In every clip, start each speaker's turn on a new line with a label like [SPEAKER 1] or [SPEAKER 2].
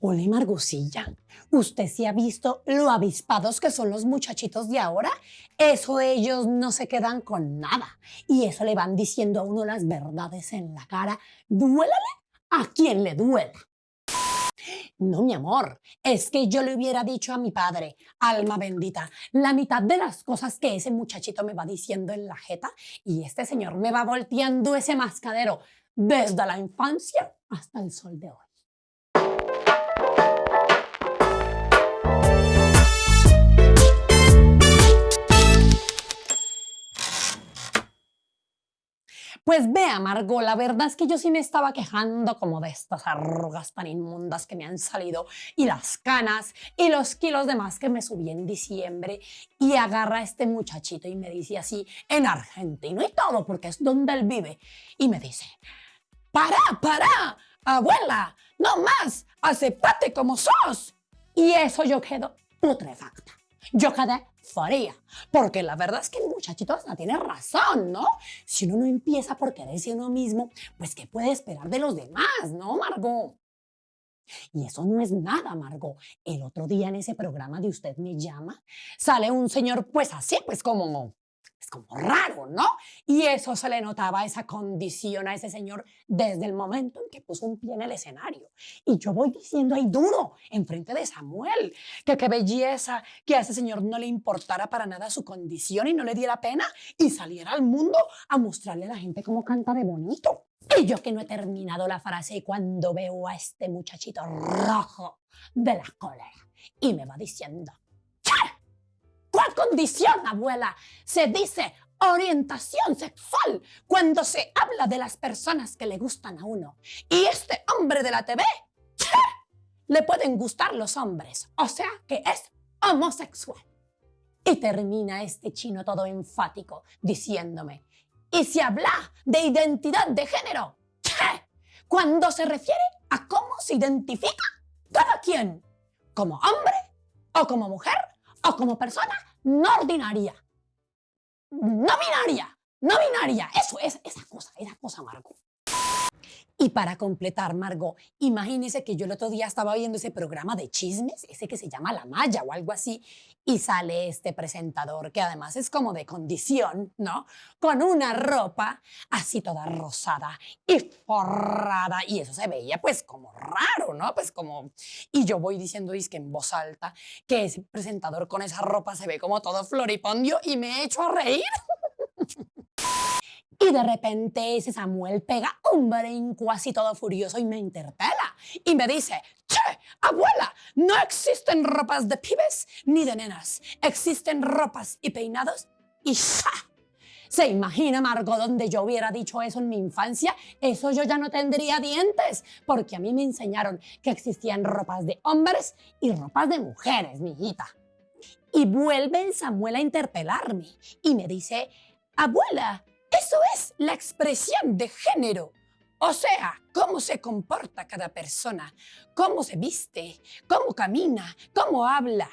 [SPEAKER 1] Hola, Margosilla. ¿Usted sí ha visto lo avispados que son los muchachitos de ahora? Eso ellos no se quedan con nada. Y eso le van diciendo a uno las verdades en la cara. Duélale a quien le duela. No, mi amor, es que yo le hubiera dicho a mi padre, alma bendita, la mitad de las cosas que ese muchachito me va diciendo en la jeta y este señor me va volteando ese mascadero desde la infancia hasta el sol de hoy. Pues vea, Margot, la verdad es que yo sí me estaba quejando como de estas arrugas tan inmundas que me han salido y las canas y los kilos de más que me subí en diciembre y agarra a este muchachito y me dice así, en argentino y todo, porque es donde él vive, y me dice, para, para, abuela, no más, aceptate como sos. Y eso yo quedo putrefacta. Yo quedé faría. Porque la verdad es que el muchachito hasta tiene razón, ¿no? Si uno no empieza por quererse uno mismo, pues ¿qué puede esperar de los demás, no, Margot? Y eso no es nada, Margot. El otro día en ese programa de Usted me llama, sale un señor pues así, pues como es como raro, ¿no? Y eso se le notaba, esa condición a ese señor desde el momento en que puso un pie en el escenario. Y yo voy diciendo ahí duro, enfrente de Samuel, que qué belleza que a ese señor no le importara para nada su condición y no le diera pena y saliera al mundo a mostrarle a la gente cómo canta de bonito. Y yo que no he terminado la frase cuando veo a este muchachito rojo de la cólera y me va diciendo, ¿Cuál condición, abuela? Se dice orientación sexual cuando se habla de las personas que le gustan a uno. Y este hombre de la TV, le pueden gustar los hombres, o sea que es homosexual. Y termina este chino todo enfático diciéndome, y se habla de identidad de género, cuando se refiere a cómo se identifica cada quien, como hombre o como mujer o como persona no ordinaria, no binaria, no binaria. Eso es esa cosa, esa cosa, Margot. Y para completar, Margot, imagínese que yo el otro día estaba viendo ese programa de chismes, ese que se llama La Maya o algo así, y sale este presentador que además es como de condición, ¿no? Con una ropa así toda rosada y forrada, y eso se veía pues como raro, ¿no? Pues como... Y yo voy diciendo, es que en voz alta, que ese presentador con esa ropa se ve como todo floripondio y me he hecho a reír. Y de repente ese Samuel pega un brinco así todo furioso y me interpela. Y me dice, che, abuela, no existen ropas de pibes ni de nenas. Existen ropas y peinados y ¡ja! ¿Se imagina, Margot, donde yo hubiera dicho eso en mi infancia? Eso yo ya no tendría dientes, porque a mí me enseñaron que existían ropas de hombres y ropas de mujeres, mi hijita. Y vuelve el Samuel a interpelarme y me dice, abuela, eso es la expresión de género. O sea, cómo se comporta cada persona, cómo se viste, cómo camina, cómo habla.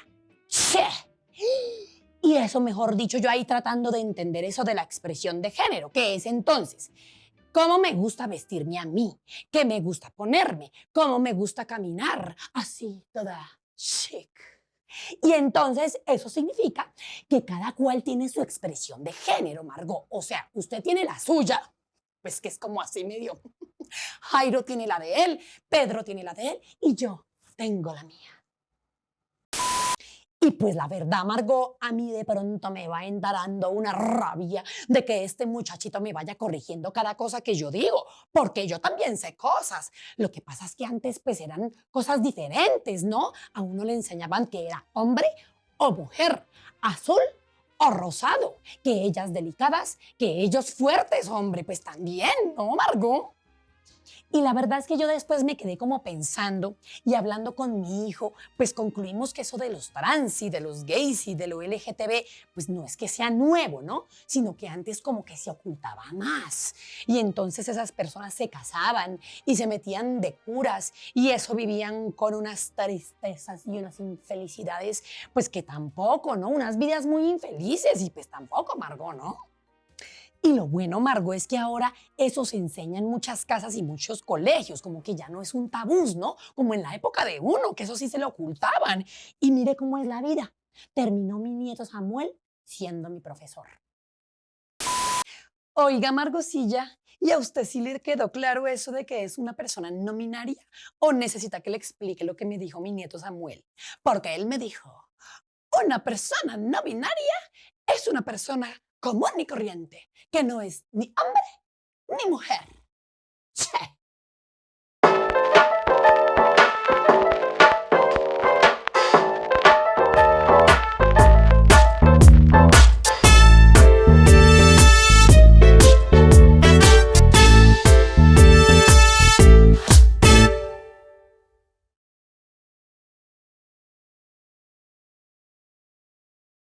[SPEAKER 1] Y eso, mejor dicho, yo ahí tratando de entender eso de la expresión de género, que es entonces, cómo me gusta vestirme a mí, qué me gusta ponerme, cómo me gusta caminar, así toda chic. Y entonces eso significa que cada cual tiene su expresión de género, Margot. O sea, usted tiene la suya, pues que es como así medio. Jairo tiene la de él, Pedro tiene la de él y yo tengo la mía. Y pues la verdad, Margot, a mí de pronto me va entrando una rabia de que este muchachito me vaya corrigiendo cada cosa que yo digo, porque yo también sé cosas. Lo que pasa es que antes pues eran cosas diferentes, ¿no? A uno le enseñaban que era hombre o mujer, azul o rosado, que ellas delicadas, que ellos fuertes, hombre, pues también, ¿no, Margot? Y la verdad es que yo después me quedé como pensando y hablando con mi hijo, pues concluimos que eso de los trans y de los gays y de lo LGTB, pues no es que sea nuevo, ¿no? Sino que antes como que se ocultaba más. Y entonces esas personas se casaban y se metían de curas y eso vivían con unas tristezas y unas infelicidades, pues que tampoco, ¿no? Unas vidas muy infelices y pues tampoco, Margot, ¿no? Y lo bueno, Margo, es que ahora eso se enseña en muchas casas y muchos colegios, como que ya no es un tabú, ¿no? Como en la época de uno, que eso sí se lo ocultaban. Y mire cómo es la vida. Terminó mi nieto Samuel siendo mi profesor. Oiga, Margosilla, ¿y a usted sí le quedó claro eso de que es una persona no binaria? ¿O necesita que le explique lo que me dijo mi nieto Samuel? Porque él me dijo, una persona no binaria es una persona común y corriente, que no es ni hombre ni mujer. Che.